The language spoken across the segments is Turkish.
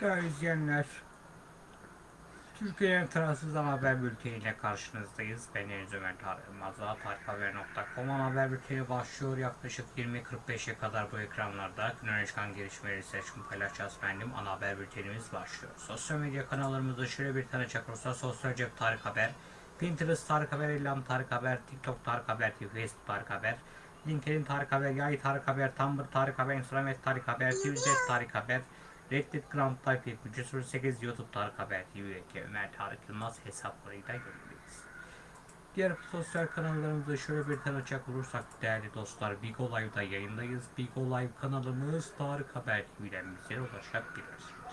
Değerli izleyenler, Türkiye'nin tarafsız haber bülteniyle karşınızdayız. Ben Deniz Ömer Tarık Yılmaz'la tarikhaber.com haber bülteni başlıyor. Yaklaşık 20.45'e kadar bu ekranlarda gün öne çıkan gelişmeleri seçim paylaşacağız benim. Ana haber bültenimiz başlıyor. Sosyal medya kanallarımızda şöyle bir tane çakırsa Sosyal Cep Tarık Haber, Pinterest Tarık Haber, İlham Tarık Haber, TikTok Tarık Haber, Facebook Tarık Haber, LinkedIn Tarık Haber, Yay Tarık Haber, Tumblr Tarık Haber, Instagram Tarık Haber, Twitter Tarık Haber, Reddit Grand Type 7308 YouTube Tarık Haber TV'deki Ömer Tarık Yılmaz hesaplarıyla yayındayız. Diğer sosyal kanallarımızda şöyle bir tanıcak olursak değerli dostlar Big O Live'da yayındayız. Big O Live kanalımız Tarık Haber TV'den bizlere ulaşabilirsiniz.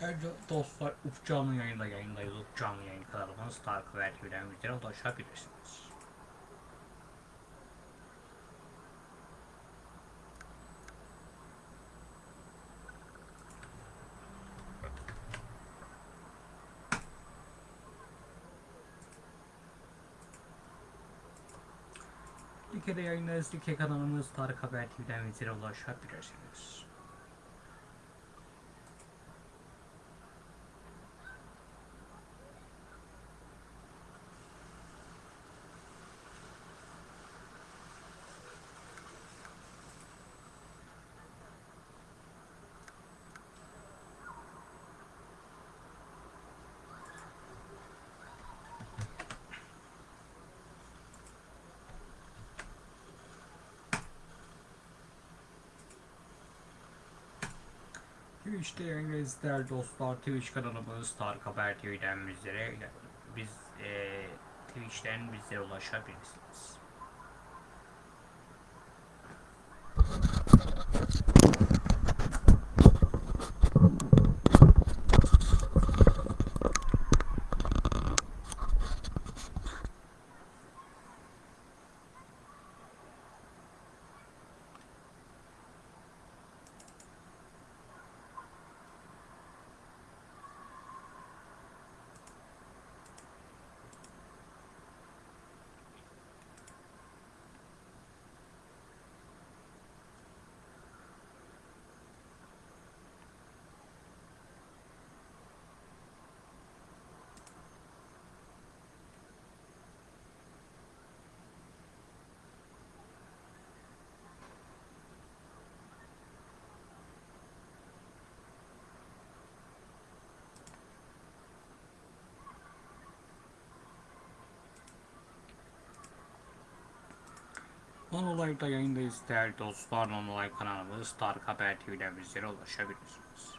Evet dostlar Uf canlı yayında yayındayız. Uf canlı yayın kanalımız Tarık Haber TV'den bizlere ulaşabilirsiniz. Like'de yayındayız. Like kanalımız Tarık Haber TV'den bizlere ulaşabilirsiniz. Twitch'te değerli dostlar. Twitch kanalımız Tarık Haber TV'den bizlere biz e, Twitch'ten bizlere ulaşabilirsiniz. Non Live'da yayındayız değerli dostlar. Non Live kanalımız Tarık Haber TV'den bizlere ulaşabilirsiniz.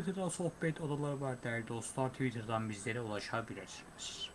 Twitter'da sohbet odaları var değerli dostlar. Twitter'dan bizlere ulaşabilirsiniz.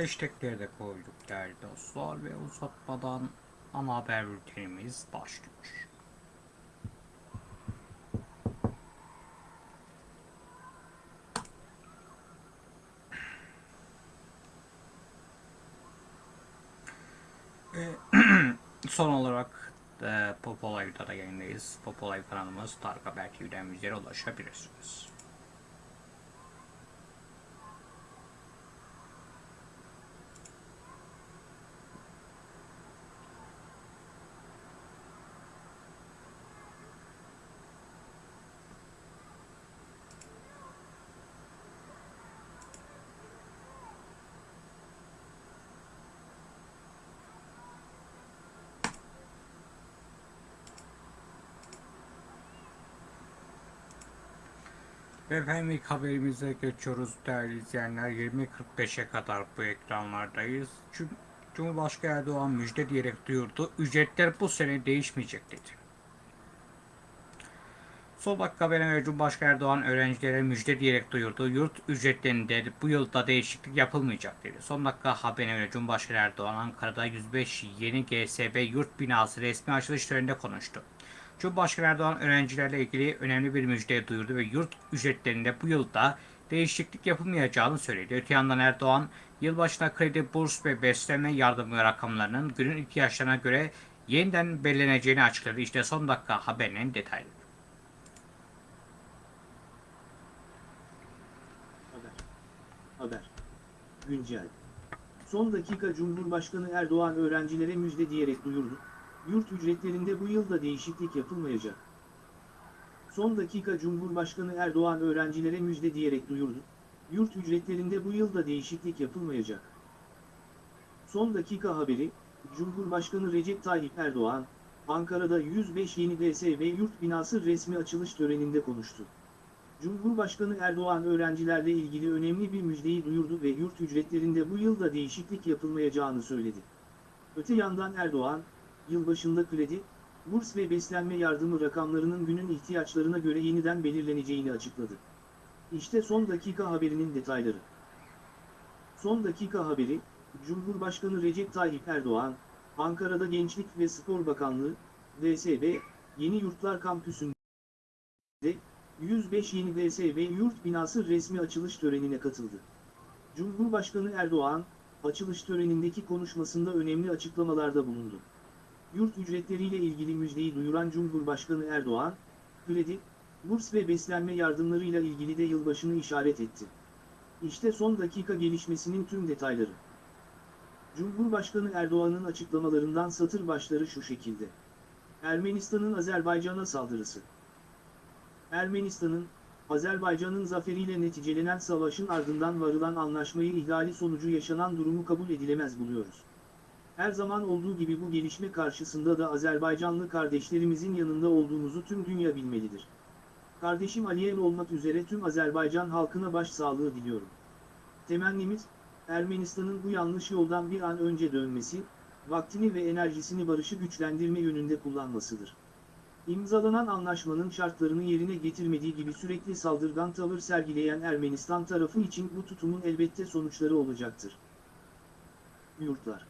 Hashtagleri de koyduk değerli dostlar ve uzatmadan ana haber bültenimiz başlıyor. Ve son olarak e, Pop Olay'da da yayındayız. Pop Olay kanalımız Tarık Haber TV'den bizlere ulaşabilirsiniz. Ve efendim ilk haberimize geçiyoruz değerli izleyenler. 20.45'e kadar bu ekranlardayız. Cum- Cumhurbaşkanı Erdoğan müjde diyerek duyurdu. Ücretler bu sene değişmeyecek dedi. Sol dakika haberine göre Cumhurbaşkanı Erdoğan öğrencilere müjde diyerek duyurdu. Yurt ücretlerinde bu yılda değişiklik yapılmayacak dedi. Son dakika haberine göre Cumhurbaşkanı Erdoğan Ankara'da 105 yeni GSB yurt binası resmi açılış töreninde konuştu. Cumhurbaşkanı Erdoğan öğrencilerle ilgili önemli bir müjde duyurdu ve yurt ücretlerinde bu yılda değişiklik yapılmayacağını söyledi. Öte yandan Erdoğan, yılbaşına kredi, burs ve beslenme yardımı rakamlarının günün ihtiyaçlarına göre yeniden belirleneceğini açıkladı. İşte son dakika haberinin detayları. Haber. Haber. Güncel. Son dakika Cumhurbaşkanı Erdoğan öğrencilere müjde diyerek duyurdu. Yurt ücretlerinde bu yılda değişiklik yapılmayacak. Son dakika Cumhurbaşkanı Erdoğan öğrencilere müjde diyerek duyurdu. Yurt ücretlerinde bu yılda değişiklik yapılmayacak. Son dakika haberi, Cumhurbaşkanı Recep Tayyip Erdoğan, Ankara'da 105 yeni DSV yurt binası resmi açılış töreninde konuştu. Cumhurbaşkanı Erdoğan öğrencilerle ilgili önemli bir müjdeyi duyurdu ve yurt ücretlerinde bu yılda değişiklik yapılmayacağını söyledi. Öte yandan Erdoğan, yılbaşında kredi, burs ve beslenme yardımı rakamlarının günün ihtiyaçlarına göre yeniden belirleneceğini açıkladı. İşte son dakika haberinin detayları. Son dakika haberi, Cumhurbaşkanı Recep Tayyip Erdoğan, Ankara'da Gençlik ve Spor Bakanlığı, DSB, Yeni Yurtlar Kampüsü'nde 105 yeni DSV yurt binası resmi açılış törenine katıldı. Cumhurbaşkanı Erdoğan, açılış törenindeki konuşmasında önemli açıklamalarda bulundu. Yurt ücretleriyle ilgili müjdeyi duyuran Cumhurbaşkanı Erdoğan, kredi, burs ve beslenme yardımlarıyla ilgili de yılbaşını işaret etti. İşte son dakika gelişmesinin tüm detayları. Cumhurbaşkanı Erdoğan'ın açıklamalarından satır başları şu şekilde. Ermenistan'ın Azerbaycan'a saldırısı. Ermenistan'ın, Azerbaycan'ın zaferiyle neticelenen savaşın ardından varılan anlaşmayı ihlali sonucu yaşanan durumu kabul edilemez buluyoruz. Her zaman olduğu gibi bu gelişme karşısında da Azerbaycanlı kardeşlerimizin yanında olduğumuzu tüm dünya bilmelidir. Kardeşim Aliyev olmak üzere tüm Azerbaycan halkına başsağlığı diliyorum. Temennimiz, Ermenistan'ın bu yanlış yoldan bir an önce dönmesi, vaktini ve enerjisini barışı güçlendirme yönünde kullanmasıdır. İmzalanan anlaşmanın şartlarını yerine getirmediği gibi sürekli saldırgan tavır sergileyen Ermenistan tarafı için bu tutumun elbette sonuçları olacaktır. Yurtlar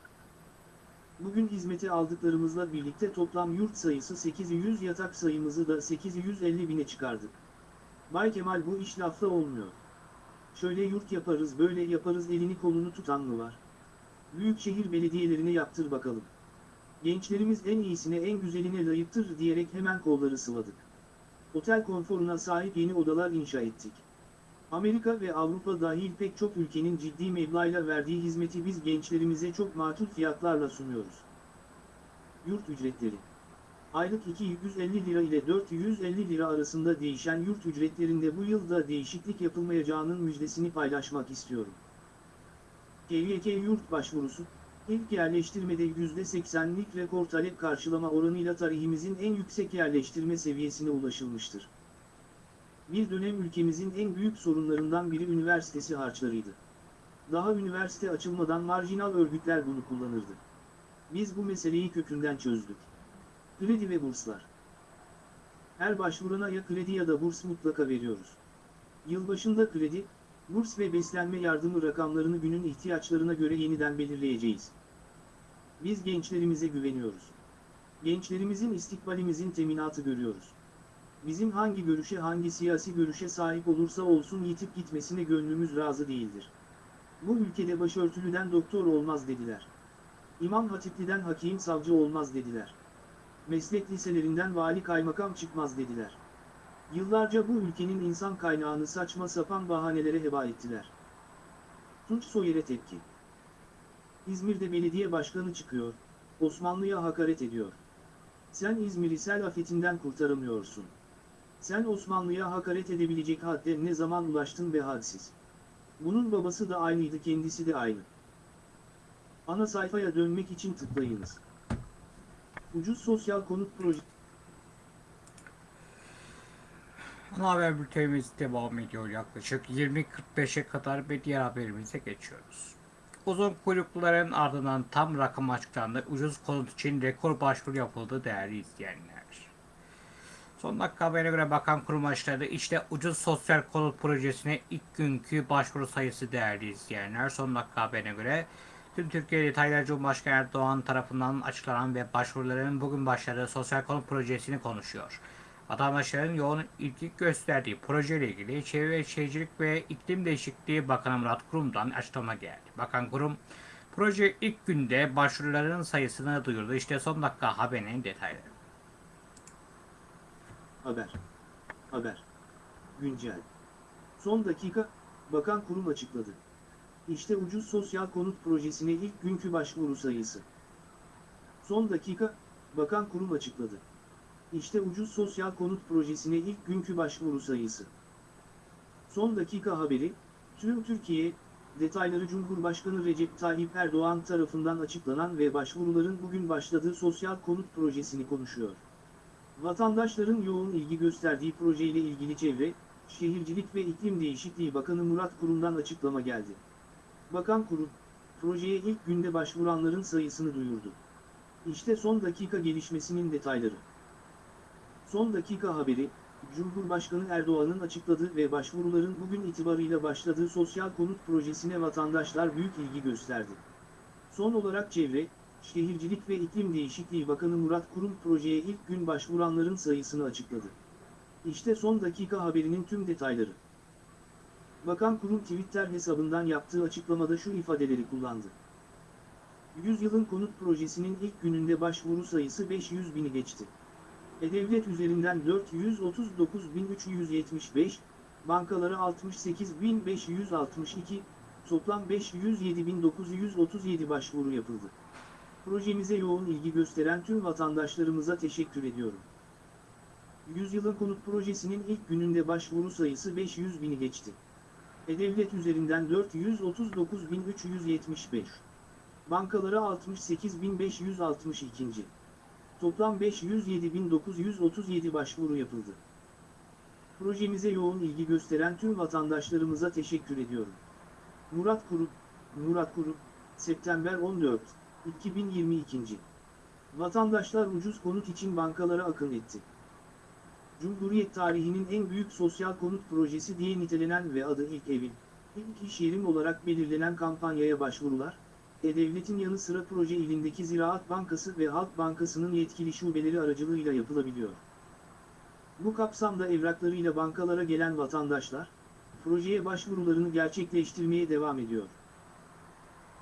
Bugün hizmete aldıklarımızla birlikte toplam yurt sayısı 800 yatak sayımızı da 850 bine çıkardık. Bay Kemal bu iş lafla olmuyor. Şöyle yurt yaparız böyle yaparız elini kolunu tutan mı var? Büyükşehir belediyelerine yaptır bakalım. Gençlerimiz en iyisine en güzeline layıktır diyerek hemen kolları sıvadık. Otel konforuna sahip yeni odalar inşa ettik. Amerika ve Avrupa dahil pek çok ülkenin ciddi meblağıyla verdiği hizmeti biz gençlerimize çok makul fiyatlarla sunuyoruz. Yurt ücretleri Aylık 250 lira ile 450 lira arasında değişen yurt ücretlerinde bu yılda değişiklik yapılmayacağının müjdesini paylaşmak istiyorum. KYK yurt başvurusu, İlk yerleştirmede %80'lik rekor talep karşılama oranıyla tarihimizin en yüksek yerleştirme seviyesine ulaşılmıştır. Bir dönem ülkemizin en büyük sorunlarından biri üniversitesi harçlarıydı. Daha üniversite açılmadan marjinal örgütler bunu kullanırdı. Biz bu meseleyi kökünden çözdük. Kredi ve burslar. Her başvurana ya kredi ya da burs mutlaka veriyoruz. Yılbaşında kredi, Burs ve beslenme yardımı rakamlarını günün ihtiyaçlarına göre yeniden belirleyeceğiz. Biz gençlerimize güveniyoruz. Gençlerimizin istikbalimizin teminatı görüyoruz. Bizim hangi görüşe hangi siyasi görüşe sahip olursa olsun yitip gitmesine gönlümüz razı değildir. Bu ülkede başörtülüden doktor olmaz dediler. İmam hatipliden hakim savcı olmaz dediler. Meslek liselerinden vali kaymakam çıkmaz dediler. Yıllarca bu ülkenin insan kaynağını saçma sapan bahanelere heba ettiler. Tunç Soyer'e tepki. İzmir'de belediye başkanı çıkıyor, Osmanlı'ya hakaret ediyor. Sen İzmir'i sel afetinden kurtaramıyorsun. Sen Osmanlı'ya hakaret edebilecek hadde ne zaman ulaştın be hadsiz. Bunun babası da aynıydı kendisi de aynı. Ana sayfaya dönmek için tıklayınız. Ucuz sosyal konut projesi Ana haber bültenimiz devam ediyor yaklaşık 20.45'e kadar ve diğer haberimize geçiyoruz. Uzun kuyrukların ardından tam rakam açıklandı. Ucuz konut için rekor başvuru yapıldı değerli izleyenler. Son dakika haberine göre bakan kurum açıkladı. İşte ucuz sosyal konut projesine ilk günkü başvuru sayısı değerli izleyenler. Son dakika haberine göre tüm Türkiye detaylar Cumhurbaşkanı Erdoğan tarafından açıklanan ve başvuruların bugün başladığı sosyal konut projesini konuşuyor. Vatandaşların yoğun ilgi gösterdiği projeyle ilgili Çevre ve Şehircilik ve İklim Değişikliği Bakanı Murat Kurum'dan açıklama geldi. Bakan Kurum, proje ilk günde başvuruların sayısını duyurdu. İşte son dakika haberinin detayları. Haber. Haber. Güncel. Son dakika, Bakan Kurum açıkladı. İşte ucuz sosyal konut projesine ilk günkü başvuru sayısı. Son dakika, Bakan Kurum açıkladı. İşte ucuz sosyal konut projesine ilk günkü başvuru sayısı. Son dakika haberi, tüm Türkiye, detayları Cumhurbaşkanı Recep Tayyip Erdoğan tarafından açıklanan ve başvuruların bugün başladığı sosyal konut projesini konuşuyor. Vatandaşların yoğun ilgi gösterdiği projeyle ilgili Çevre, Şehircilik ve İklim Değişikliği Bakanı Murat Kurum'dan açıklama geldi. Bakan Kurum, projeye ilk günde başvuranların sayısını duyurdu. İşte son dakika gelişmesinin detayları. Son dakika haberi, Cumhurbaşkanı Erdoğan'ın açıkladığı ve başvuruların bugün itibarıyla başladığı sosyal konut projesine vatandaşlar büyük ilgi gösterdi. Son olarak Çevre, Şehircilik ve İklim Değişikliği Bakanı Murat Kurum projeye ilk gün başvuranların sayısını açıkladı. İşte son dakika haberinin tüm detayları. Bakan Kurum Twitter hesabından yaptığı açıklamada şu ifadeleri kullandı. 100 yılın konut projesinin ilk gününde başvuru sayısı 500 bini geçti. E-Devlet üzerinden 439.375, bankalara 68.562, toplam 507.937 başvuru yapıldı. Projemize yoğun ilgi gösteren tüm vatandaşlarımıza teşekkür ediyorum. Yüzyılın konut projesinin ilk gününde başvuru sayısı 500 bini geçti. E-Devlet üzerinden 439.375. Bankalara 68.562. Toplam 507.937 başvuru yapıldı. Projemize yoğun ilgi gösteren tüm vatandaşlarımıza teşekkür ediyorum. Murat Kuru, Murat Kuru, September 14, 2022. Vatandaşlar ucuz konut için bankalara akın etti. Cumhuriyet tarihinin en büyük sosyal konut projesi diye nitelenen ve adı ilk evim, ilk iş yerim olarak belirlenen kampanyaya başvurular, E-Devlet'in yanı sıra proje ilindeki Ziraat Bankası ve Halk Bankası'nın yetkili şubeleri aracılığıyla yapılabiliyor. Bu kapsamda evraklarıyla bankalara gelen vatandaşlar, projeye başvurularını gerçekleştirmeye devam ediyor.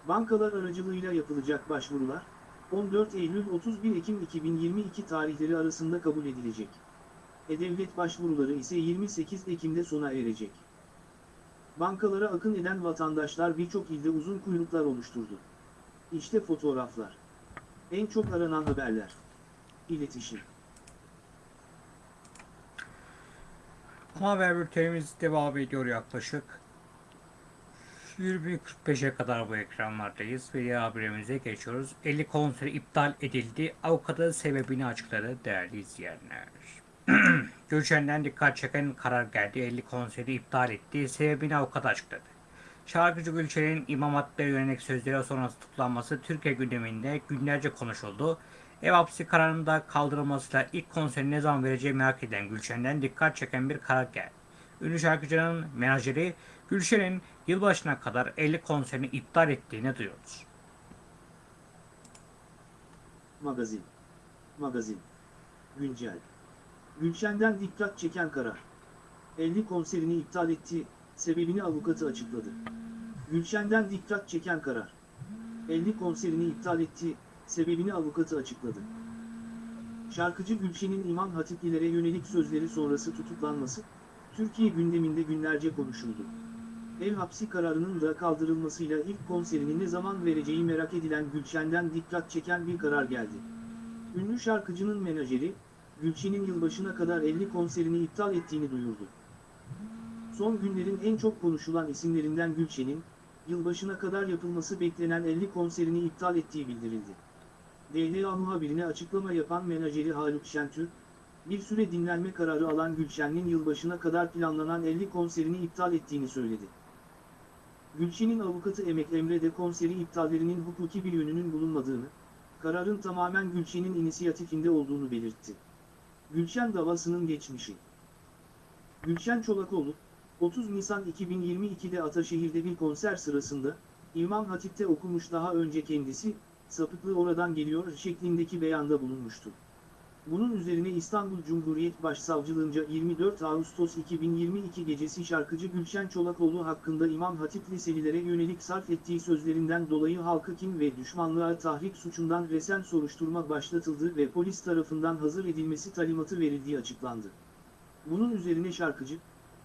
Bankalar aracılığıyla yapılacak başvurular, 14 Eylül-31 Ekim 2022 tarihleri arasında kabul edilecek. E-Devlet başvuruları ise 28 Ekim'de sona erecek. Bankalara akın eden vatandaşlar birçok ilde uzun kuyruklar oluşturdu. İşte fotoğraflar. En çok aranan haberler. İletişim. Haber bültenimiz devam ediyor yaklaşık 20.45'e kadar bu ekranlardayız ve haberimize geçiyoruz. 50 konseri iptal edildi. Avukatı sebebini açıkladı değerli izleyenler. Gülşen'den dikkat çeken karar geldi. 50 konseri iptal etti. Sebebini avukat açıkladı. Şarkıcı Gülşen'in İmam Hatip'e yönelik sözleri sonrası tutuklanması Türkiye gündeminde günlerce konuşuldu. Ev hapsi kararında kaldırılmasıyla ilk konserini ne zaman vereceği merak edilen Gülşen'den dikkat çeken bir karar geldi. Ünlü şarkıcının menajeri Gülşen'in yılbaşına kadar 50 konserini iptal ettiğini duyurdu. Magazin. Magazin. Güncel. Gülşen'den dikkat çeken karar. 50 konserini iptal etti, sebebini avukatı açıkladı. Gülşen'den dikkat çeken karar. 50 konserini iptal etti, sebebini avukatı açıkladı. Şarkıcı Gülşen'in İmam Hatiplilere yönelik sözleri sonrası tutuklanması, Türkiye gündeminde günlerce konuşuldu. Ev hapsi kararının da kaldırılmasıyla ilk konserini ne zaman vereceği merak edilen Gülşen'den dikkat çeken bir karar geldi. Ünlü şarkıcının menajeri, Gülşen'in yılbaşına kadar 50 konserini iptal ettiğini duyurdu. Son günlerin en çok konuşulan isimlerinden Gülşen'in, yılbaşına kadar yapılması beklenen 50 konserini iptal ettiği bildirildi. DHA muhabirine açıklama yapan menajeri Haluk Şentürk, bir süre dinlenme kararı alan Gülşen'in yılbaşına kadar planlanan 50 konserini iptal ettiğini söyledi. Gülşen'in avukatı Emek Emre de konseri iptallerinin hukuki bir yönünün bulunmadığını, kararın tamamen Gülşen'in inisiyatifinde olduğunu belirtti. Gülşen davasının geçmişi Gülşen Çolakoğlu, 30 Nisan 2022'de Ataşehir'de bir konser sırasında, İmam Hatip'te okumuş daha önce kendisi, sapıklığı oradan geliyor şeklindeki beyanda bulunmuştu. Bunun üzerine İstanbul Cumhuriyet Başsavcılığınca 24 Ağustos 2022 gecesi şarkıcı Gülşen Çolakoğlu hakkında İmam Hatip liselilere yönelik sarf ettiği sözlerinden dolayı halkı kim ve düşmanlığa tahrik suçundan resen soruşturma başlatıldı ve polis tarafından hazır edilmesi talimatı verildiği açıklandı. Bunun üzerine şarkıcı,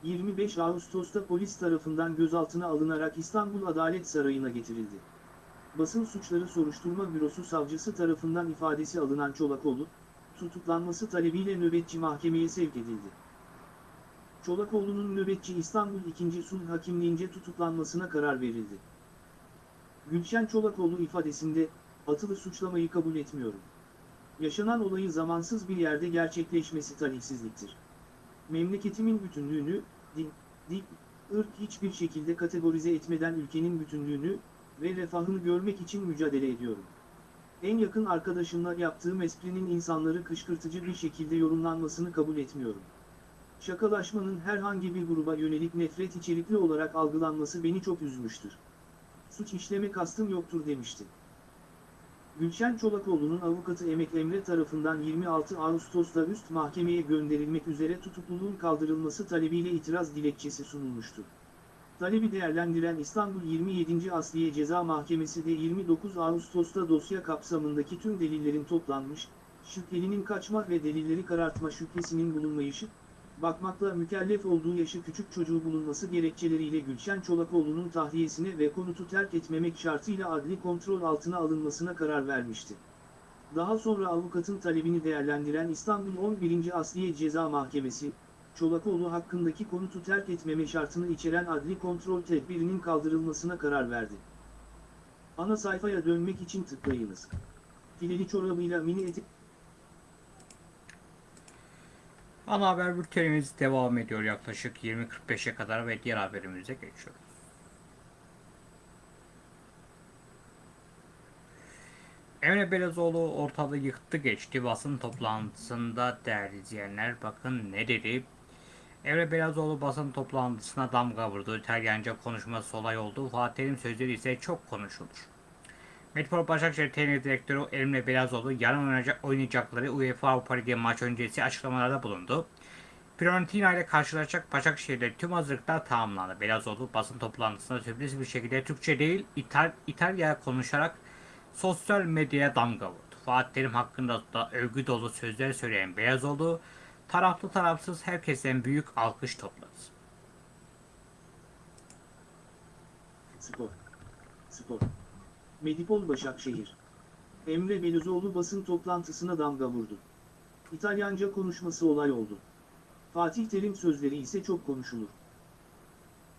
25 Ağustos'ta polis tarafından gözaltına alınarak İstanbul Adalet Sarayı'na getirildi. Basın Suçları Soruşturma Bürosu savcısı tarafından ifadesi alınan Çolakoğlu, tutuklanması talebiyle nöbetçi mahkemeye sevk edildi. Çolakoğlu'nun nöbetçi İstanbul 2. Sulh Hakimliğince tutuklanmasına karar verildi. Gülşen Çolakoğlu ifadesinde, atılı suçlamayı kabul etmiyorum. Yaşanan olayı zamansız bir yerde gerçekleşmesi talihsizliktir. Memleketimin bütünlüğünü, din, dil, ırk hiçbir şekilde kategorize etmeden ülkenin bütünlüğünü ve refahını görmek için mücadele ediyorum. En yakın arkadaşımla yaptığım esprinin insanları kışkırtıcı bir şekilde yorumlanmasını kabul etmiyorum. Şakalaşmanın herhangi bir gruba yönelik nefret içerikli olarak algılanması beni çok üzmüştür. Suç işleme kastım yoktur demişti. Gülşen Çolakoğlu'nun avukatı Emek Emre tarafından 26 Ağustos'ta üst mahkemeye gönderilmek üzere tutukluluğun kaldırılması talebiyle itiraz dilekçesi sunulmuştu. Talebi değerlendiren İstanbul 27. Asliye Ceza Mahkemesi de 29 Ağustos'ta dosya kapsamındaki tüm delillerin toplanmış, şüphelinin kaçma ve delilleri karartma şüphesinin bulunmayışı, bakmakla mükellef olduğu yaşı küçük çocuğu bulunması gerekçeleriyle Gülşen Çolakoğlu'nun tahliyesine ve konutu terk etmemek şartıyla adli kontrol altına alınmasına karar vermişti. Daha sonra avukatın talebini değerlendiren İstanbul 11. Asliye Ceza Mahkemesi, Çolakoğlu hakkındaki konutu terk etmeme şartını içeren adli kontrol tedbirinin kaldırılmasına karar verdi. Ana sayfaya dönmek için tıklayınız. Fileli çorabıyla mini etek... Ana haber bültenimiz devam ediyor yaklaşık 20.45'e kadar ve diğer haberimize geçiyoruz. Emre Belezoğlu ortalığı yıktı geçti. Basın toplantısında değerli izleyenler bakın ne dedi. Emre Belezoğlu basın toplantısına damga vurdu. İtalyanca konuşması olay oldu. Fatih Terim sözleri ise çok konuşulur. Metropol Başakşehir Teknik Direktörü Emre Belezoğlu yarın oynayacak, oynayacakları UEFA Avrupa Ligi maç öncesi açıklamalarda bulundu. Fiorentina ile karşılaşacak Başakşehir'de tüm hazırlıklar tamamlandı. Belezoğlu basın toplantısında sürpriz bir şekilde Türkçe değil İtal İtalya konuşarak sosyal medyaya damga vurdu. Fatih Terim hakkında da övgü dolu sözler söyleyen Belezoğlu, taraflı tarafsız herkesten büyük alkış topladı. Spor. Spor. Medipol Başakşehir. Emre Belözoğlu basın toplantısına damga vurdu. İtalyanca konuşması olay oldu. Fatih Terim sözleri ise çok konuşulur.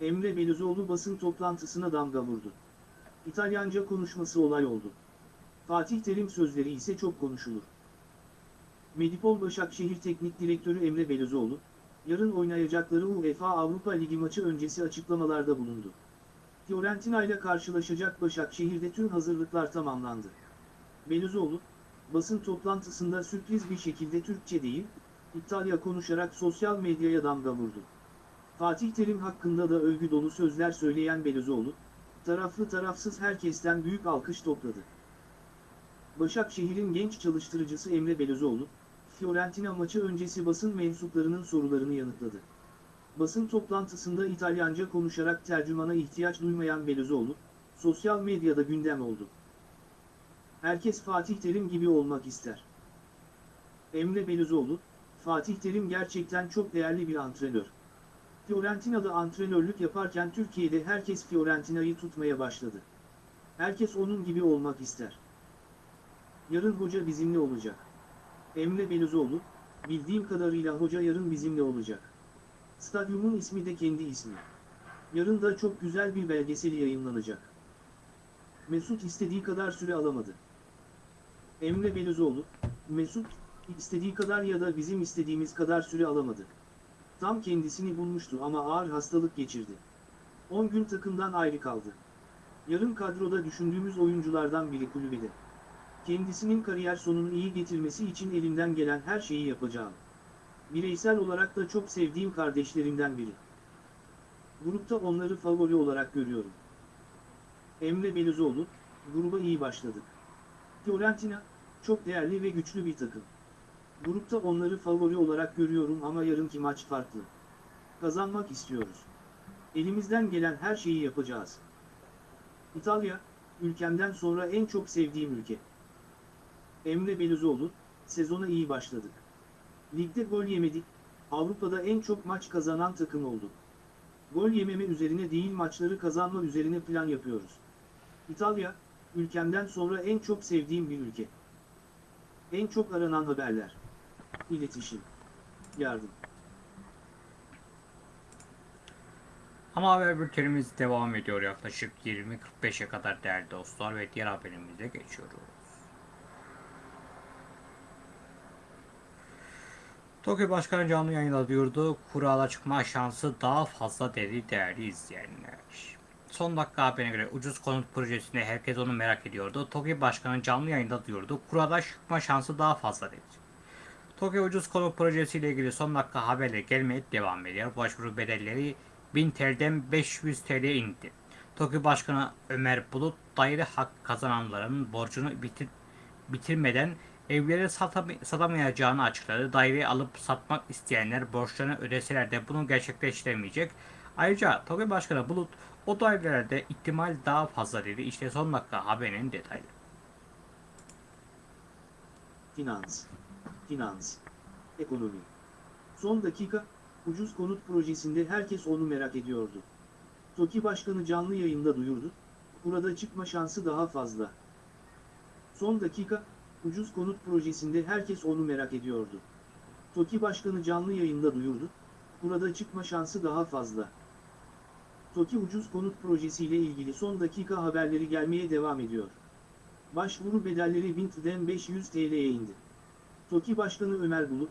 Emre Belözoğlu basın toplantısına damga vurdu. İtalyanca konuşması olay oldu. Fatih Terim sözleri ise çok konuşulur. Medipol Başakşehir Teknik Direktörü Emre Belözoğlu, yarın oynayacakları UEFA Avrupa Ligi maçı öncesi açıklamalarda bulundu. Fiorentina ile karşılaşacak Başakşehir'de tüm hazırlıklar tamamlandı. Belözoğlu, basın toplantısında sürpriz bir şekilde Türkçe değil, İtalya konuşarak sosyal medyaya damga vurdu. Fatih Terim hakkında da övgü dolu sözler söyleyen Belözoğlu, taraflı tarafsız herkesten büyük alkış topladı. Başakşehir'in genç çalıştırıcısı Emre Belözoğlu, Fiorentina maçı öncesi basın mensuplarının sorularını yanıtladı. Basın toplantısında İtalyanca konuşarak tercümana ihtiyaç duymayan Belözoğlu, sosyal medyada gündem oldu. Herkes Fatih Terim gibi olmak ister. Emre Belözoğlu, Fatih Terim gerçekten çok değerli bir antrenör. Fiorentina'da antrenörlük yaparken Türkiye'de herkes Fiorentina'yı tutmaya başladı. Herkes onun gibi olmak ister. Yarın hoca bizimle olacak. Emre Belözoğlu, bildiğim kadarıyla hoca yarın bizimle olacak. Stadyumun ismi de kendi ismi. Yarın da çok güzel bir belgeseli yayınlanacak. Mesut istediği kadar süre alamadı. Emre Belözoğlu, Mesut, istediği kadar ya da bizim istediğimiz kadar süre alamadı. Tam kendisini bulmuştu ama ağır hastalık geçirdi. 10 gün takımdan ayrı kaldı. Yarın kadroda düşündüğümüz oyunculardan biri kulübede. Kendisinin kariyer sonunu iyi getirmesi için elimden gelen her şeyi yapacağım. Bireysel olarak da çok sevdiğim kardeşlerimden biri. Grupta onları favori olarak görüyorum. Emre Belözoğlu, gruba iyi başladık. Fiorentina, çok değerli ve güçlü bir takım. Grupta onları favori olarak görüyorum ama yarınki maç farklı. Kazanmak istiyoruz. Elimizden gelen her şeyi yapacağız. İtalya, ülkemden sonra en çok sevdiğim ülke. Emre Belözoğlu, sezona iyi başladık. Ligde gol yemedik, Avrupa'da en çok maç kazanan takım olduk. Gol yememe üzerine değil maçları kazanma üzerine plan yapıyoruz. İtalya, ülkemden sonra en çok sevdiğim bir ülke. En çok aranan haberler. İletişim. Yardım. Ama haber bültenimiz devam ediyor yaklaşık 20.45'e kadar değerli dostlar ve diğer haberimize geçiyoruz. Tokyo Başkanı canlı yayında duyurdu. Kurala çıkma şansı daha fazla dedi değerli izleyenler. Son dakika haberine göre ucuz konut projesinde herkes onu merak ediyordu. Tokyo Başkanı canlı yayında duyurdu. Kurala çıkma şansı daha fazla dedi. Tokyo Ucuz Konut Projesi ile ilgili son dakika haberler gelmeye devam ediyor. Başvuru bedelleri 1000 TL'den 500 TL'ye indi. TOKİ Başkanı Ömer Bulut daire hak kazananların borcunu bitir, bitirmeden evleri satam- satamayacağını açıkladı. Daireyi alıp satmak isteyenler borçlarını ödeseler de bunu gerçekleştiremeyecek. Ayrıca TOKİ Başkanı Bulut o dairelerde ihtimal daha fazla dedi. İşte son dakika haberinin detayları. Finans. Finans. Ekonomi. Son dakika, ucuz konut projesinde herkes onu merak ediyordu. TOKİ Başkanı canlı yayında duyurdu, burada çıkma şansı daha fazla. Son dakika, ucuz konut projesinde herkes onu merak ediyordu. TOKİ Başkanı canlı yayında duyurdu, burada çıkma şansı daha fazla. TOKİ ucuz konut projesiyle ilgili son dakika haberleri gelmeye devam ediyor. Başvuru bedelleri 1000 TL'den 500 TL'ye indi. TOKİ Başkanı Ömer Bulut,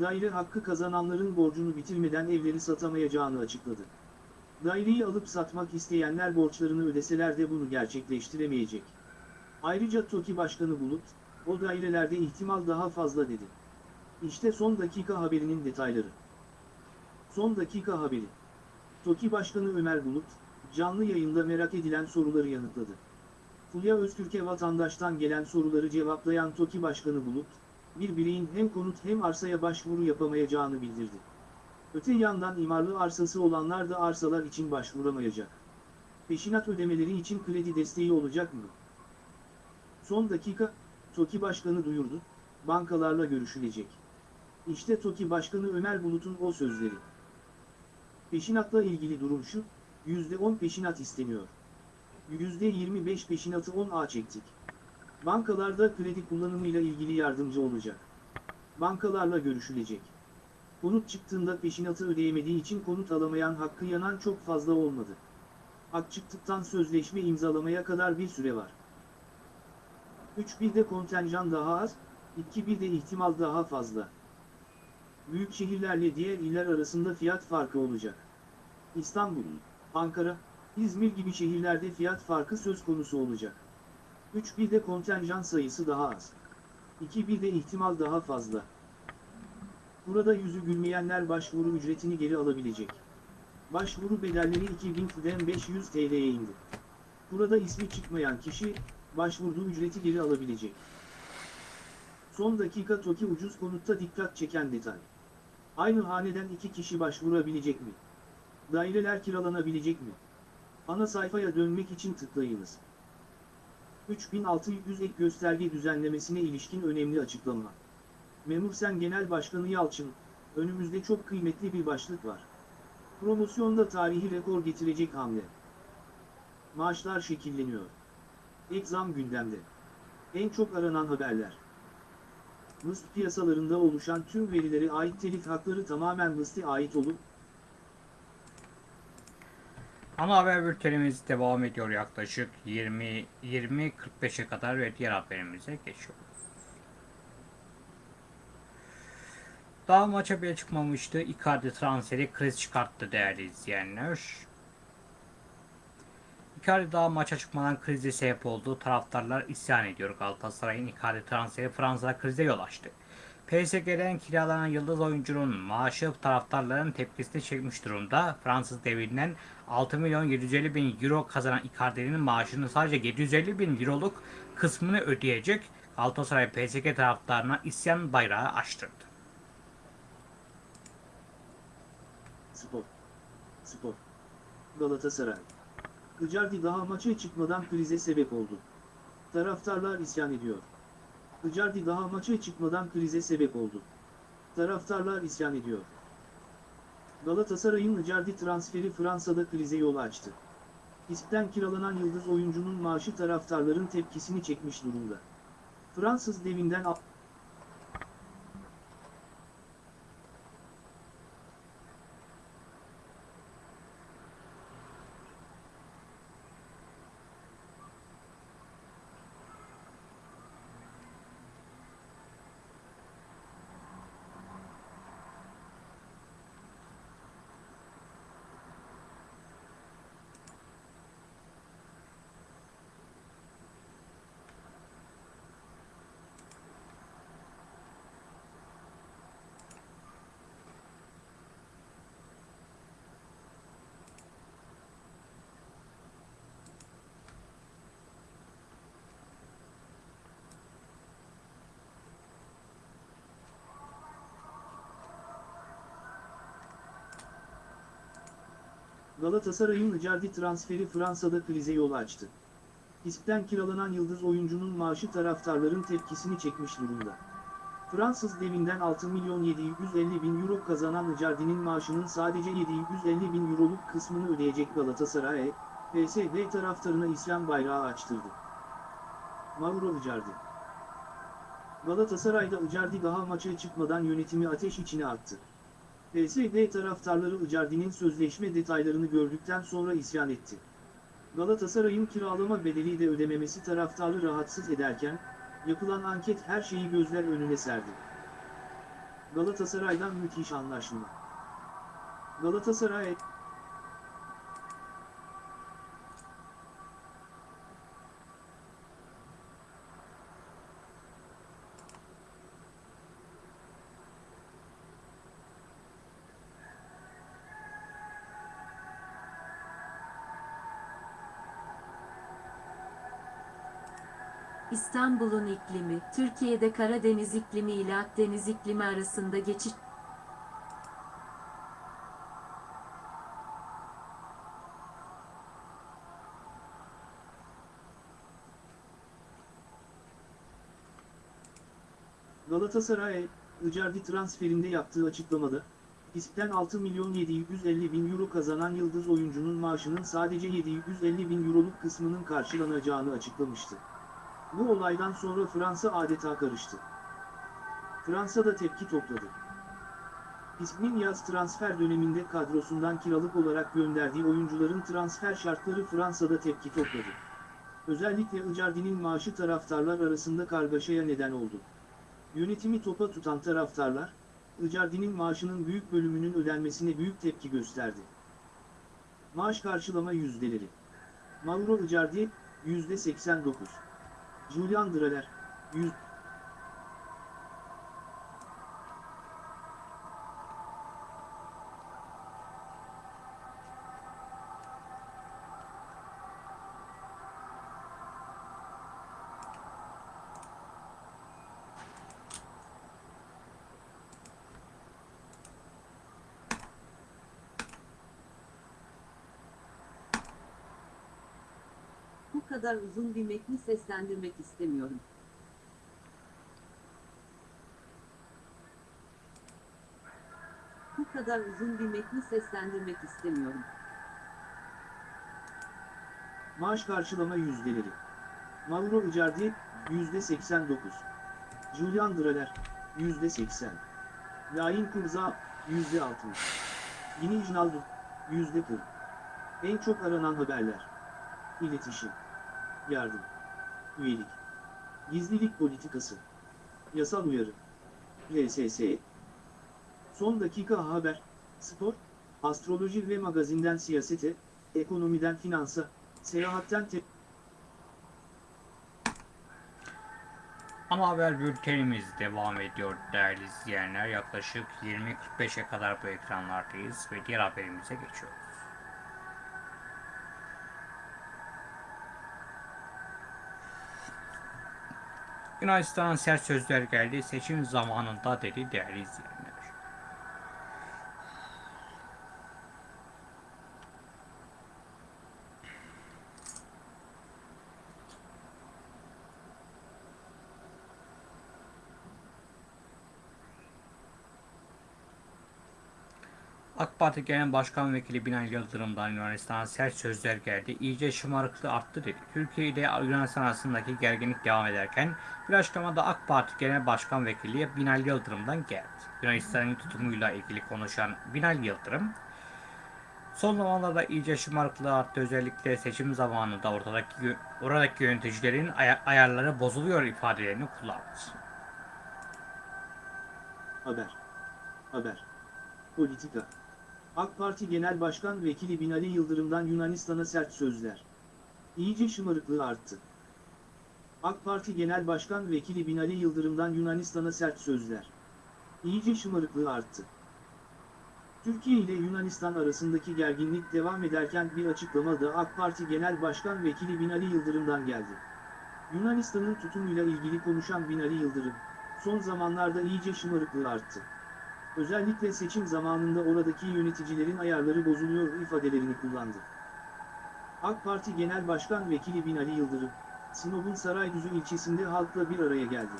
daire hakkı kazananların borcunu bitirmeden evleri satamayacağını açıkladı. Daireyi alıp satmak isteyenler borçlarını ödeseler de bunu gerçekleştiremeyecek. Ayrıca TOKİ Başkanı Bulut, o dairelerde ihtimal daha fazla dedi. İşte son dakika haberinin detayları. Son dakika haberi. TOKİ Başkanı Ömer Bulut, canlı yayında merak edilen soruları yanıtladı. Fulya Öztürk'e vatandaştan gelen soruları cevaplayan TOKİ Başkanı Bulut, bir bireyin hem konut hem arsaya başvuru yapamayacağını bildirdi. Öte yandan imarlı arsası olanlar da arsalar için başvuramayacak. Peşinat ödemeleri için kredi desteği olacak mı? Son dakika, TOKİ Başkanı duyurdu, bankalarla görüşülecek. İşte TOKİ Başkanı Ömer Bulut'un o sözleri. Peşinatla ilgili durum şu, %10 peşinat isteniyor. %25 peşinatı 10A çektik. Bankalarda kredi kullanımıyla ilgili yardımcı olacak. Bankalarla görüşülecek. Konut çıktığında peşinatı ödeyemediği için konut alamayan hakkı yanan çok fazla olmadı. Hak çıktıktan sözleşme imzalamaya kadar bir süre var. 3-1'de kontenjan daha az, 2-1'de ihtimal daha fazla. Büyük şehirlerle diğer iller arasında fiyat farkı olacak. İstanbul, Ankara, İzmir gibi şehirlerde fiyat farkı söz konusu olacak. 3-1'de kontenjan sayısı daha az. 2-1'de ihtimal daha fazla. Burada yüzü gülmeyenler başvuru ücretini geri alabilecek. Başvuru bedelleri 2000'den 500 TL'ye indi. Burada ismi çıkmayan kişi, başvurduğu ücreti geri alabilecek. Son dakika TOKİ ucuz konutta dikkat çeken detay. Aynı haneden iki kişi başvurabilecek mi? Daireler kiralanabilecek mi? Ana sayfaya dönmek için tıklayınız. 3600 ek gösterge düzenlemesine ilişkin önemli açıklama. Memursen Genel Başkanı Yalçın, önümüzde çok kıymetli bir başlık var. Promosyonda tarihi rekor getirecek hamle. Maaşlar şekilleniyor. Ek zam gündemde. En çok aranan haberler. MIST piyasalarında oluşan tüm verilere ait telif hakları tamamen MIST'e ait olup, Ana haber bültenimiz devam ediyor yaklaşık 20 20.45'e kadar ve diğer haberimize geçiyoruz. Daha maça bile çıkmamıştı. Icardi transferi kriz çıkarttı değerli izleyenler. Icardi daha maça çıkmadan krize sebep oldu. Taraftarlar isyan ediyor. Galatasaray'ın Icardi transferi Fransa'da krize yol açtı. PSG'den kiralanan yıldız oyuncunun maaşı taraftarların tepkisini çekmiş durumda. Fransız devinden 6 milyon 750 bin euro kazanan Icardi'nin maaşının sadece 750 bin euroluk kısmını ödeyecek. Galatasaray PSG taraftarına isyan bayrağı açtırdı. Spor. Spor. Galatasaray. Icardi daha maça çıkmadan krize sebep oldu. Taraftarlar isyan ediyor. Icardi daha maça çıkmadan krize sebep oldu. Taraftarlar isyan ediyor. Galatasaray'ın Icardi transferi Fransa'da krize yol açtı. İSP'ten kiralanan yıldız oyuncunun maaşı taraftarların tepkisini çekmiş durumda. Fransız devinden Galatasaray'ın Icardi transferi Fransa'da krize yol açtı. İSP'ten kiralanan yıldız oyuncunun maaşı taraftarların tepkisini çekmiş durumda. Fransız devinden 6 milyon 750 bin euro kazanan Icardi'nin maaşının sadece 750 bin euroluk kısmını ödeyecek Galatasaray, PSG taraftarına isyan bayrağı açtırdı. Mauro Icardi Galatasaray'da Icardi daha maça çıkmadan yönetimi ateş içine attı. PSG taraftarları Icardi'nin sözleşme detaylarını gördükten sonra isyan etti. Galatasaray'ın kiralama bedeli de ödememesi taraftarı rahatsız ederken, yapılan anket her şeyi gözler önüne serdi. Galatasaray'dan müthiş anlaşma. Galatasaray, İstanbul'un iklimi, Türkiye'de Karadeniz iklimi ile Akdeniz iklimi arasında geçiş Galatasaray, Icardi transferinde yaptığı açıklamada, İSP'ten 6 milyon 750 bin euro kazanan yıldız oyuncunun maaşının sadece 750 bin euroluk kısmının karşılanacağını açıklamıştı. Bu olaydan sonra Fransa adeta karıştı. Fransa'da tepki topladı. İsmin yaz transfer döneminde kadrosundan kiralık olarak gönderdiği oyuncuların transfer şartları Fransa'da tepki topladı. Özellikle Icardi'nin maaşı taraftarlar arasında kargaşaya neden oldu. Yönetimi topa tutan taraftarlar, Icardi'nin maaşının büyük bölümünün ödenmesine büyük tepki gösterdi. Maaş karşılama yüzdeleri. Mauro Icardi, %89. Julian Draler, 100. kadar uzun bir metni seslendirmek istemiyorum. Bu kadar uzun bir metni seslendirmek istemiyorum. Maaş karşılama yüzdeleri. Mauro Icardi, %89. Julian Draler, %80. Lain Kurza, %60. Yini Wijnaldum, %40. En çok aranan haberler. İletişim. Yardım. Üyelik. Gizlilik politikası. Yasal uyarı. RSS. Son dakika haber, spor, astroloji ve magazinden siyasete, ekonomiden finansa, seyahatten te- Ana haber bültenimiz devam ediyor değerli izleyenler. Yaklaşık 20.45'e kadar bu ekranlardayız ve diğer haberimize geçiyoruz. Yunanistandan sərt sözlər gəldi seçim zamanında dedi dəyərli izləyənlər. Parti Genel Başkan Vekili Binali Yıldırım'dan Yunanistan'a sert sözler geldi. İyice şımarıklığı arttı dedi. Türkiye ile Yunanistan arasındaki gerginlik devam ederken bir açıklamada AK Parti Genel Başkan Vekili Binali Yıldırım'dan geldi. Yunanistan'ın tutumuyla ilgili konuşan Binali Yıldırım, son zamanlarda iyice şımarıklığı arttı. Özellikle seçim zamanında ortadaki, oradaki yöneticilerin aya- ayarları bozuluyor ifadelerini kullandı. Haber. Haber. Politika. AK Parti Genel Başkan Vekili Binali Yıldırım'dan Yunanistan'a sert sözler. İyice şımarıklığı arttı. AK Parti Genel Başkan Vekili Binali Yıldırım'dan Yunanistan'a sert sözler. İyice şımarıklığı arttı. Türkiye ile Yunanistan arasındaki gerginlik devam ederken bir açıklama da AK Parti Genel Başkan Vekili Binali Yıldırım'dan geldi. Yunanistan'ın tutumuyla ilgili konuşan Binali Yıldırım, son zamanlarda iyice şımarıklığı arttı. Özellikle seçim zamanında oradaki yöneticilerin ayarları bozuluyor ifadelerini kullandı. AK Parti Genel Başkan Vekili Binali Yıldırım, Sinop'un Saraydüzü ilçesinde halkla bir araya geldi.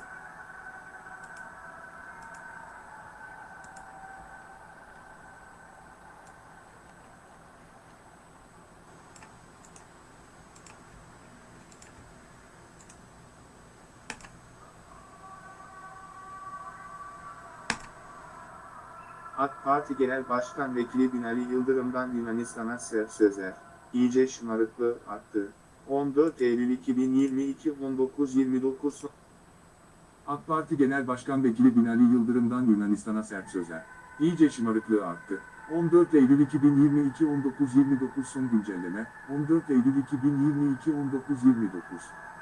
AK Parti Genel Başkan Vekili Binali Yıldırım'dan Yunanistan'a sert sözler. İyice şımarıklığı arttı. 14 Eylül 2022 19.29 AK Parti Genel Başkan Vekili Binali Yıldırım'dan Yunanistan'a sert sözler. İyice şımarıklığı arttı. 14 Eylül 2022 19.29 son güncelleme, 14 Eylül 2022 19.29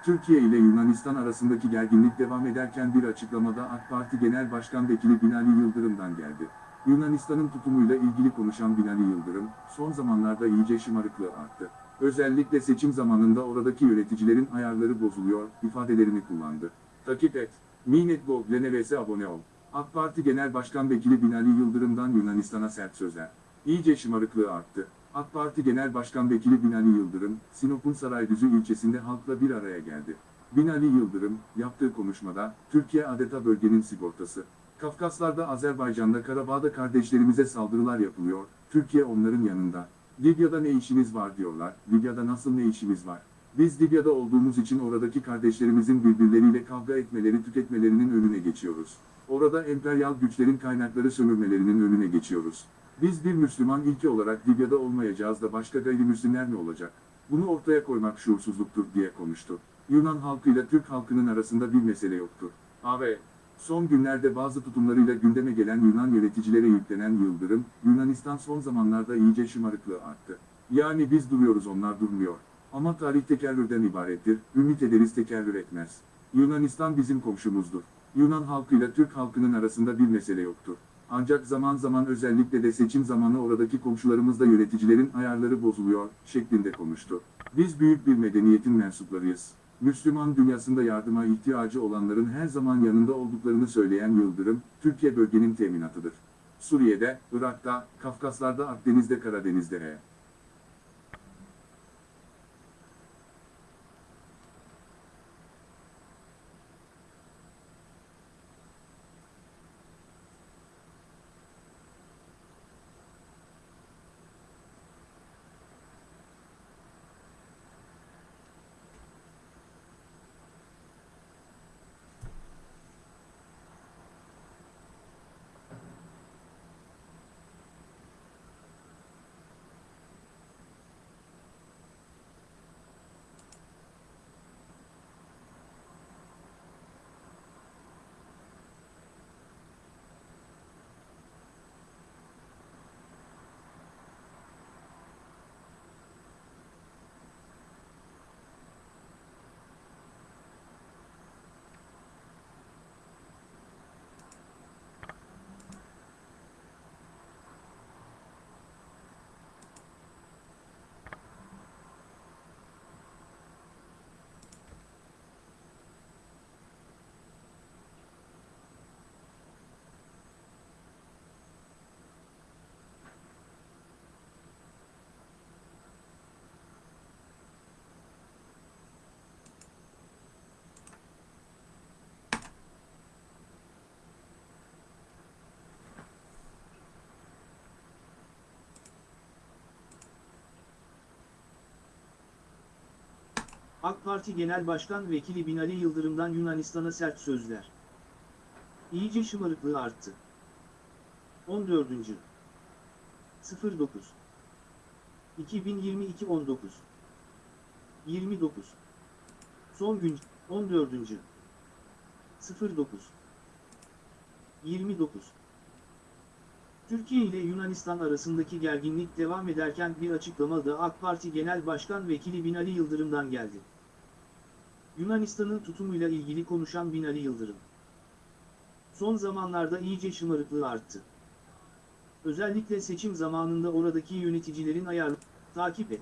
Türkiye ile Yunanistan arasındaki gerginlik devam ederken bir açıklamada AK Parti Genel Başkan Vekili Binali Yıldırım'dan geldi. Yunanistan'ın tutumuyla ilgili konuşan Binali Yıldırım, son zamanlarda iyice şımarıklığı arttı. Özellikle seçim zamanında oradaki yöneticilerin ayarları bozuluyor, ifadelerini kullandı. Takip et. Minet.gov Leneres'e abone ol. AK Parti Genel Başkan Vekili Binali Yıldırım'dan Yunanistan'a sert sözler. İyice şımarıklığı arttı. AK Parti Genel Başkan Vekili Binali Yıldırım, Sinop'un Saraydüzü ilçesinde halkla bir araya geldi. Binali Yıldırım, yaptığı konuşmada, Türkiye adeta bölgenin sigortası. Kafkaslar'da Azerbaycan'da Karabağ'da kardeşlerimize saldırılar yapılıyor, Türkiye onların yanında. Libya'da ne işimiz var diyorlar, Libya'da nasıl ne işimiz var? Biz Libya'da olduğumuz için oradaki kardeşlerimizin birbirleriyle kavga etmeleri tüketmelerinin önüne geçiyoruz. Orada emperyal güçlerin kaynakları sömürmelerinin önüne geçiyoruz. Biz bir Müslüman ülke olarak Libya'da olmayacağız da başka gayrimüslimler mi olacak? Bunu ortaya koymak şuursuzluktur diye konuştu. Yunan halkıyla Türk halkının arasında bir mesele yoktur. AB, son günlerde bazı tutumlarıyla gündeme gelen Yunan yöneticilere yüklenen Yıldırım, Yunanistan son zamanlarda iyice şımarıklığı arttı. Yani biz duruyoruz onlar durmuyor. Ama tarih tekerrürden ibarettir, ümit ederiz tekerrür etmez. Yunanistan bizim komşumuzdur. Yunan halkıyla Türk halkının arasında bir mesele yoktur. Ancak zaman zaman özellikle de seçim zamanı oradaki komşularımızda yöneticilerin ayarları bozuluyor, şeklinde konuştu. Biz büyük bir medeniyetin mensuplarıyız. Müslüman dünyasında yardıma ihtiyacı olanların her zaman yanında olduklarını söyleyen Yıldırım, Türkiye bölgenin teminatıdır. Suriye'de, Irak'ta, Kafkaslar'da, Akdeniz'de, Karadeniz'de AK Parti Genel Başkan Vekili Binali Yıldırım'dan Yunanistan'a sert sözler. İyice şımarıklığı arttı. 14. 09 2022 19 29 Son gün 14. 09 29 Türkiye ile Yunanistan arasındaki gerginlik devam ederken bir açıklama da AK Parti Genel Başkan Vekili Binali Yıldırım'dan geldi. Yunanistan'ın tutumuyla ilgili konuşan Binali Yıldırım. Son zamanlarda iyice şımarıklığı arttı. Özellikle seçim zamanında oradaki yöneticilerin ayarlı takip et.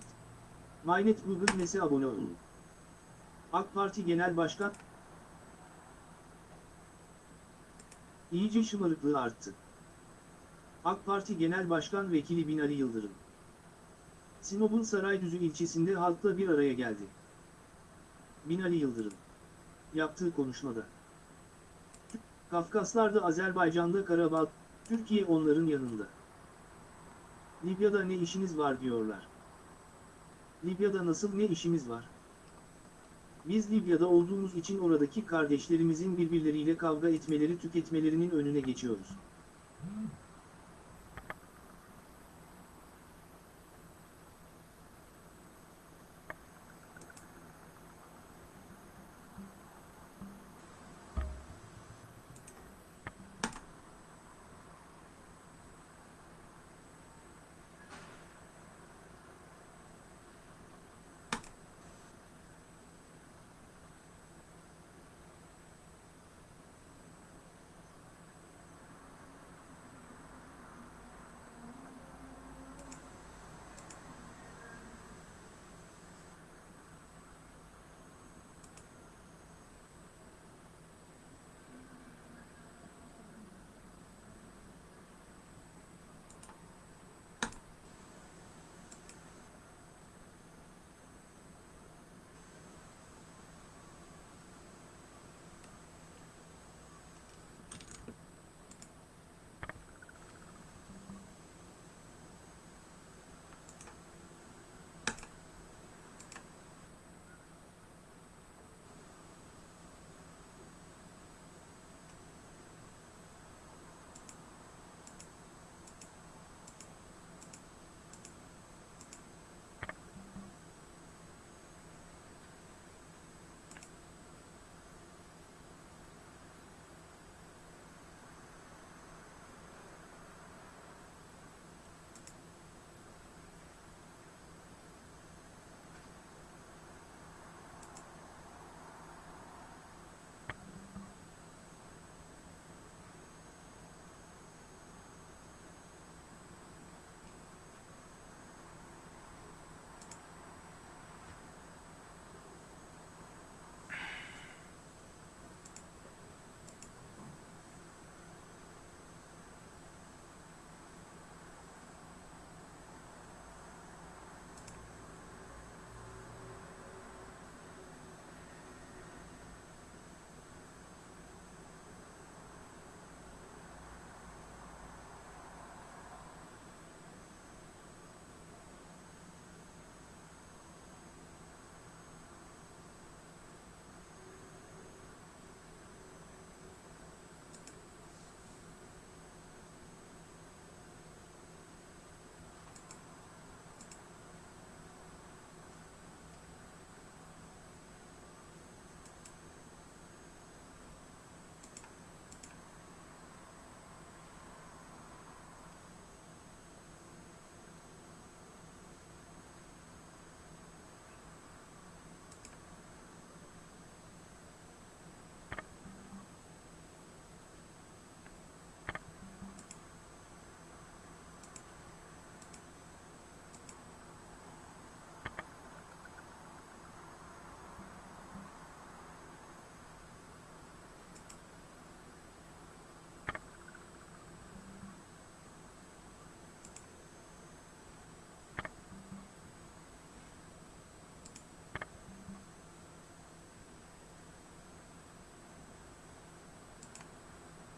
Mynet Google Mes'e abone olun. AK Parti Genel Başkan iyice şımarıklığı arttı. AK Parti Genel Başkan Vekili Binali Yıldırım. Sinop'un Saraydüzü ilçesinde halkla bir araya geldi. Binali Yıldırım. Yaptığı konuşmada. Kafkaslar'da Azerbaycan'da Karabağ, Türkiye onların yanında. Libya'da ne işiniz var diyorlar. Libya'da nasıl ne işimiz var? Biz Libya'da olduğumuz için oradaki kardeşlerimizin birbirleriyle kavga etmeleri tüketmelerinin önüne geçiyoruz.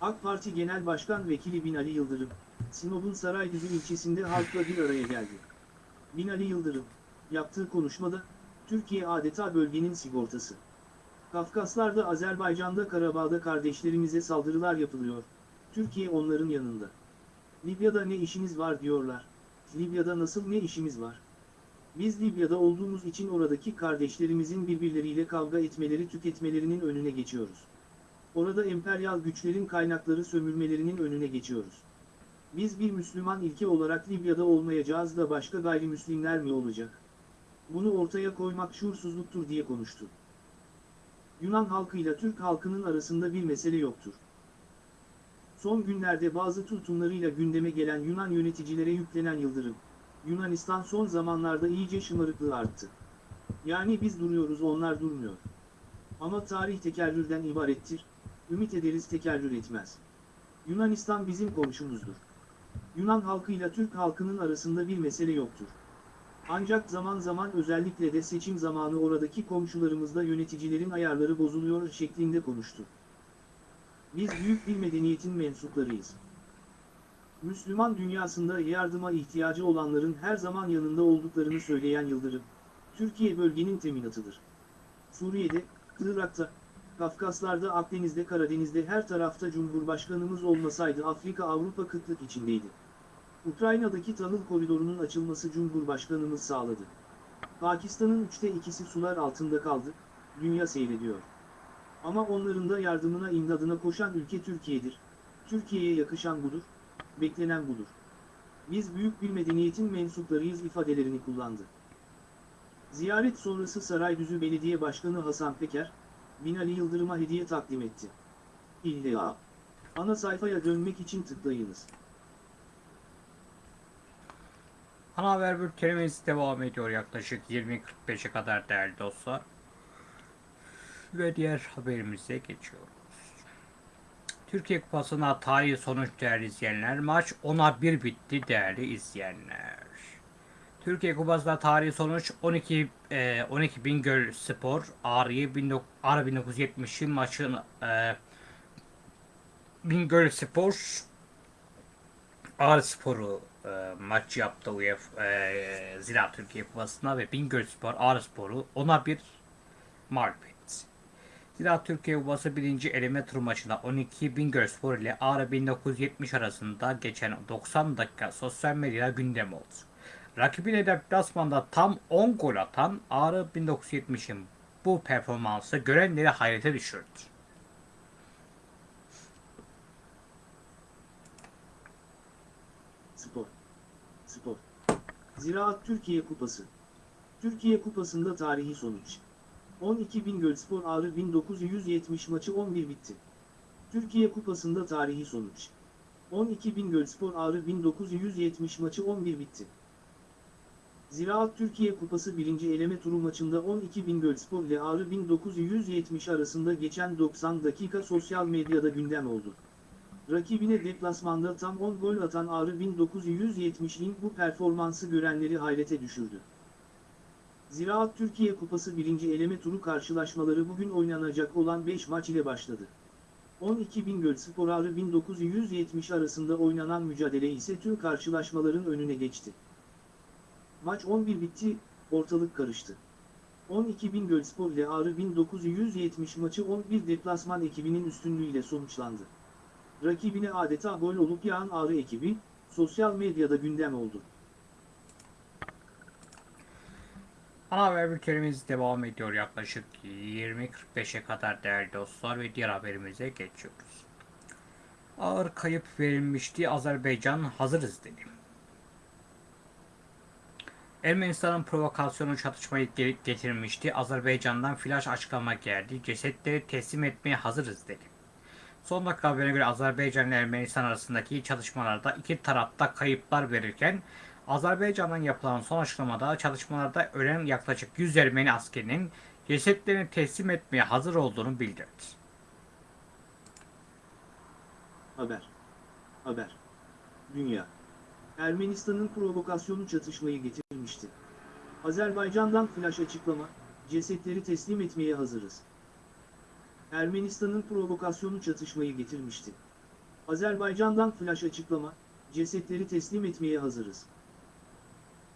AK Parti Genel Başkan Vekili Binali Yıldırım, Sinop'un Saraydüzü ilçesinde halkla bir araya geldi. Binali Yıldırım, yaptığı konuşmada, Türkiye adeta bölgenin sigortası. Kafkaslar'da Azerbaycan'da Karabağ'da kardeşlerimize saldırılar yapılıyor. Türkiye onların yanında. Libya'da ne işiniz var diyorlar. Libya'da nasıl ne işimiz var? Biz Libya'da olduğumuz için oradaki kardeşlerimizin birbirleriyle kavga etmeleri tüketmelerinin önüne geçiyoruz. Orada emperyal güçlerin kaynakları sömürmelerinin önüne geçiyoruz. Biz bir Müslüman ilke olarak Libya'da olmayacağız da başka gayrimüslimler mi olacak? Bunu ortaya koymak şuursuzluktur diye konuştu. Yunan halkıyla Türk halkının arasında bir mesele yoktur. Son günlerde bazı tutumlarıyla gündeme gelen Yunan yöneticilere yüklenen Yıldırım, Yunanistan son zamanlarda iyice şımarıklığı arttı. Yani biz duruyoruz onlar durmuyor. Ama tarih tekerrürden ibarettir, ümit ederiz tekerrür etmez. Yunanistan bizim komşumuzdur. Yunan halkıyla Türk halkının arasında bir mesele yoktur. Ancak zaman zaman özellikle de seçim zamanı oradaki komşularımızda yöneticilerin ayarları bozuluyor şeklinde konuştu. Biz büyük bir medeniyetin mensuplarıyız. Müslüman dünyasında yardıma ihtiyacı olanların her zaman yanında olduklarını söyleyen Yıldırım, Türkiye bölgenin teminatıdır. Suriye'de, Irak'ta, Kafkaslar'da, Akdeniz'de, Karadeniz'de her tarafta Cumhurbaşkanımız olmasaydı Afrika Avrupa kıtlık içindeydi. Ukrayna'daki tahıl koridorunun açılması Cumhurbaşkanımız sağladı. Pakistan'ın üçte ikisi sular altında kaldı, dünya seyrediyor. Ama onların da yardımına imdadına koşan ülke Türkiye'dir. Türkiye'ye yakışan budur, beklenen budur. Biz büyük bir medeniyetin mensuplarıyız ifadelerini kullandı. Ziyaret sonrası Saraydüzü Belediye Başkanı Hasan Peker, Binali Yıldırım'a hediye takdim etti. İlla. Ana sayfaya dönmek için tıklayınız. Ana haber bültenimiz devam ediyor yaklaşık 20.45'e kadar değerli dostlar. Ve diğer haberimize geçiyoruz. Türkiye Kupası'na tarihi sonuç değerli izleyenler. Maç 10'a 1 bitti değerli izleyenler. Türkiye Kupası'nda tarihi sonuç 12 e, 12 Bingöl Spor Ağrı'yı 19 Ağrı 1970'in maçın e, Bingöl Spor Ağrı Spor'u e, maç yaptı UEFA e, Zira Türkiye Kupası'nda ve Bingöl Spor Ağrı Spor'u ona bir mağlup etti. Zira Türkiye Kupası 1. eleme tur maçında 12 Bingöl Spor ile Ağrı 1970 arasında geçen 90 dakika sosyal medyada gündem oldu. Rakibine deplasmanda tam 10 gol atan Ağrı 1970'in bu performansı görenleri hayrete düşürdü. Spor. Spor. Ziraat Türkiye Kupası. Türkiye Kupası'nda tarihi sonuç. 12 Bingöl Spor Ağrı 1970 maçı 11 bitti. Türkiye Kupası'nda tarihi sonuç. 12 Bingöl Spor Ağrı 1970 maçı 11 bitti. Ziraat Türkiye Kupası 1. eleme turu maçında 12 Bingöl Spor ile Ağrı 1970 arasında geçen 90 dakika sosyal medyada gündem oldu. Rakibine deplasmanda tam 10 gol atan Ağrı 1970'in bu performansı görenleri hayrete düşürdü. Ziraat Türkiye Kupası 1. eleme turu karşılaşmaları bugün oynanacak olan 5 maç ile başladı. 12 Bingöl Spor Ağrı 1970 arasında oynanan mücadele ise tüm karşılaşmaların önüne geçti. Maç 11 bitti, ortalık karıştı. 12 Bingöl Spor ile Ağrı 1970 maçı 11 deplasman ekibinin üstünlüğüyle sonuçlandı. Rakibine adeta gol olup yağan Ağrı ekibi, sosyal medyada gündem oldu. Ana haber bültenimiz devam ediyor yaklaşık 20.45'e kadar değerli dostlar ve diğer haberimize geçiyoruz. Ağır kayıp verilmişti Azerbaycan hazırız dedi. Ermenistan'ın provokasyonu çatışmayı getirmişti. Azerbaycan'dan flash açıklama geldi. Cesetleri teslim etmeye hazırız dedi. Son dakika haberine göre Azerbaycan ile Ermenistan arasındaki çatışmalarda iki tarafta kayıplar verirken Azerbaycan'dan yapılan son açıklamada çalışmalarda ölen yaklaşık 100 Ermeni askerinin cesetlerini teslim etmeye hazır olduğunu bildirdi. Haber. Haber. Dünya. Ermenistan'ın provokasyonu çatışmayı getirmişti. Azerbaycan'dan flash açıklama, cesetleri teslim etmeye hazırız. Ermenistan'ın provokasyonu çatışmayı getirmişti. Azerbaycan'dan flash açıklama, cesetleri teslim etmeye hazırız.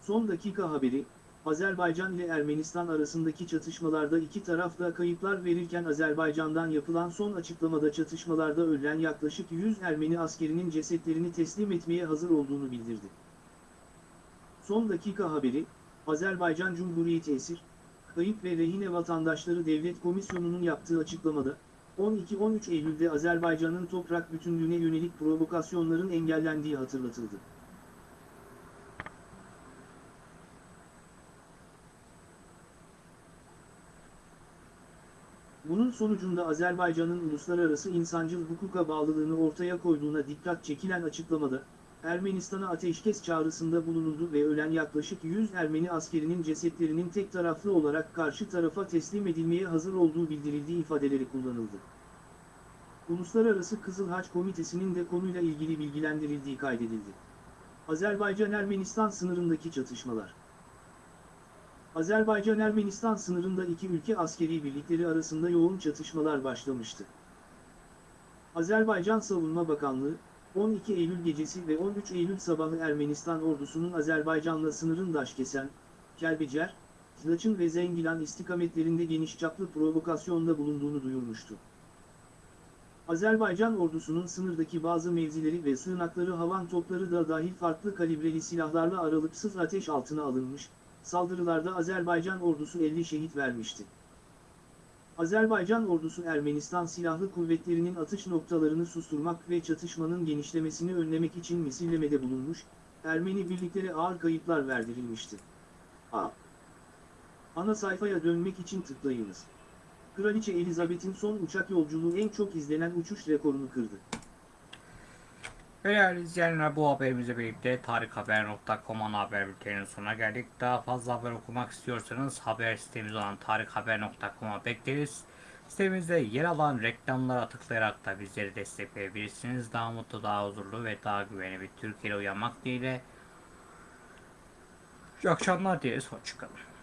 Son dakika haberi, Azerbaycan ile Ermenistan arasındaki çatışmalarda iki taraf da kayıplar verirken Azerbaycan'dan yapılan son açıklamada çatışmalarda ölen yaklaşık 100 Ermeni askerinin cesetlerini teslim etmeye hazır olduğunu bildirdi. Son dakika haberi, Azerbaycan Cumhuriyeti Esir, Kayıp ve Rehine Vatandaşları Devlet Komisyonu'nun yaptığı açıklamada, 12-13 Eylül'de Azerbaycan'ın toprak bütünlüğüne yönelik provokasyonların engellendiği hatırlatıldı. Bunun sonucunda Azerbaycan'ın uluslararası insancıl hukuka bağlılığını ortaya koyduğuna dikkat çekilen açıklamada, Ermenistan'a ateşkes çağrısında bulunuldu ve ölen yaklaşık 100 Ermeni askerinin cesetlerinin tek taraflı olarak karşı tarafa teslim edilmeye hazır olduğu bildirildiği ifadeleri kullanıldı. Uluslararası Kızıl Haç Komitesi'nin de konuyla ilgili bilgilendirildiği kaydedildi. Azerbaycan-Ermenistan sınırındaki çatışmalar Azerbaycan-Ermenistan sınırında iki ülke askeri birlikleri arasında yoğun çatışmalar başlamıştı. Azerbaycan Savunma Bakanlığı, 12 Eylül gecesi ve 13 Eylül sabahı Ermenistan ordusunun Azerbaycan'la sınırın Daşkesen, Kelbecer, Tlaçın ve Zengilan istikametlerinde geniş çaplı provokasyonda bulunduğunu duyurmuştu. Azerbaycan ordusunun sınırdaki bazı mevzileri ve sığınakları havan topları da dahil farklı kalibreli silahlarla aralıksız ateş altına alınmış, saldırılarda Azerbaycan ordusu 50 şehit vermişti. Azerbaycan ordusu Ermenistan Silahlı Kuvvetleri'nin atış noktalarını susturmak ve çatışmanın genişlemesini önlemek için misillemede bulunmuş, Ermeni birliklere ağır kayıplar verdirilmişti. A. Ana sayfaya dönmek için tıklayınız. Kraliçe Elizabeth'in son uçak yolculuğu en çok izlenen uçuş rekorunu kırdı. Değerli izleyenler bu haberimizle birlikte tarikhaber.com ana haber bülteninin sonuna geldik. Daha fazla haber okumak istiyorsanız haber sitemiz olan tarikhaber.com'a bekleriz. Sitemizde yer alan reklamlara tıklayarak da bizleri destekleyebilirsiniz. Daha mutlu, daha huzurlu ve daha güvenli bir Türkiye'de uyanmak dileğiyle. İyi akşamlar dileriz. Hoşçakalın.